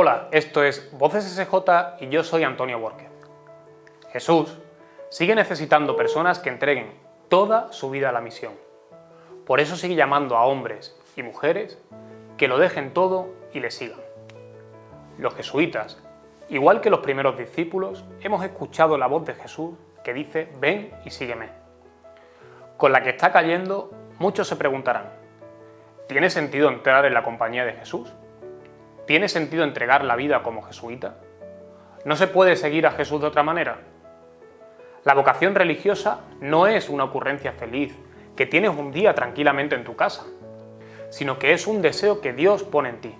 Hola, esto es Voces SJ y yo soy Antonio Borquez. Jesús sigue necesitando personas que entreguen toda su vida a la misión. Por eso sigue llamando a hombres y mujeres que lo dejen todo y le sigan. Los jesuitas, igual que los primeros discípulos, hemos escuchado la voz de Jesús que dice ven y sígueme. Con la que está cayendo, muchos se preguntarán, ¿tiene sentido entrar en la compañía de Jesús? ¿Tiene sentido entregar la vida como jesuita? ¿No se puede seguir a Jesús de otra manera? La vocación religiosa no es una ocurrencia feliz que tienes un día tranquilamente en tu casa, sino que es un deseo que Dios pone en ti,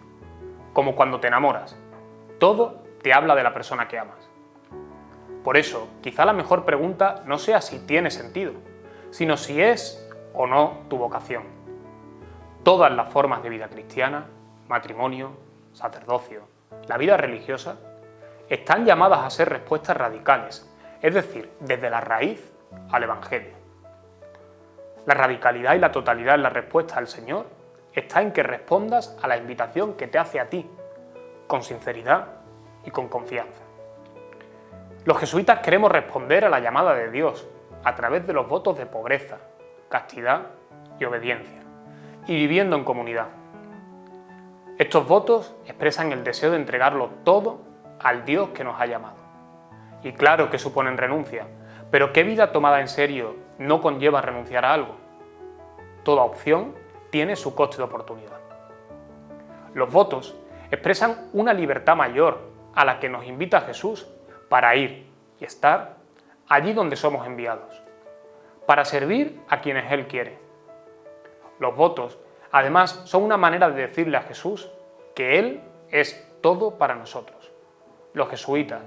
como cuando te enamoras. Todo te habla de la persona que amas. Por eso, quizá la mejor pregunta no sea si tiene sentido, sino si es o no tu vocación. Todas las formas de vida cristiana, matrimonio, sacerdocio, la vida religiosa, están llamadas a ser respuestas radicales, es decir, desde la raíz al Evangelio. La radicalidad y la totalidad en la respuesta al Señor está en que respondas a la invitación que te hace a ti, con sinceridad y con confianza. Los jesuitas queremos responder a la llamada de Dios a través de los votos de pobreza, castidad y obediencia, y viviendo en comunidad. Estos votos expresan el deseo de entregarlo todo al Dios que nos ha llamado. Y claro que suponen renuncia, pero ¿qué vida tomada en serio no conlleva renunciar a algo? Toda opción tiene su coste de oportunidad. Los votos expresan una libertad mayor a la que nos invita Jesús para ir y estar allí donde somos enviados, para servir a quienes Él quiere. Los votos Además, son una manera de decirle a Jesús que Él es todo para nosotros. Los jesuitas,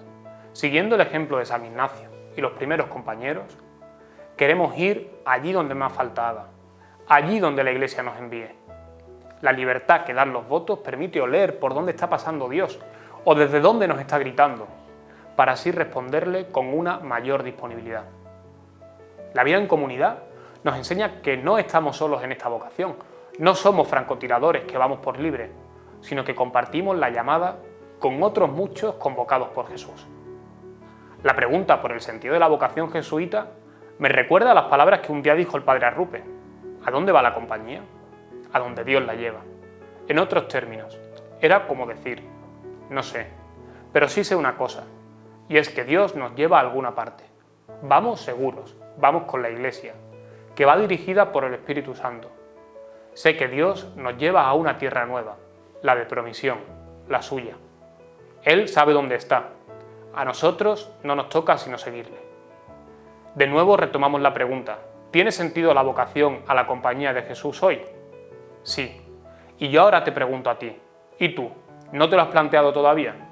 siguiendo el ejemplo de San Ignacio y los primeros compañeros, queremos ir allí donde más faltaba, allí donde la Iglesia nos envíe. La libertad que dan los votos permite oler por dónde está pasando Dios o desde dónde nos está gritando, para así responderle con una mayor disponibilidad. La vida en comunidad nos enseña que no estamos solos en esta vocación, no somos francotiradores que vamos por libre, sino que compartimos la llamada con otros muchos convocados por Jesús. La pregunta por el sentido de la vocación jesuita me recuerda a las palabras que un día dijo el padre Arrupe. ¿A dónde va la compañía? A donde Dios la lleva. En otros términos, era como decir, no sé, pero sí sé una cosa, y es que Dios nos lleva a alguna parte. Vamos seguros, vamos con la Iglesia, que va dirigida por el Espíritu Santo, Sé que Dios nos lleva a una tierra nueva, la de promisión, la suya. Él sabe dónde está. A nosotros no nos toca sino seguirle. De nuevo retomamos la pregunta. ¿Tiene sentido la vocación a la compañía de Jesús hoy? Sí. Y yo ahora te pregunto a ti. ¿Y tú? ¿No te lo has planteado todavía?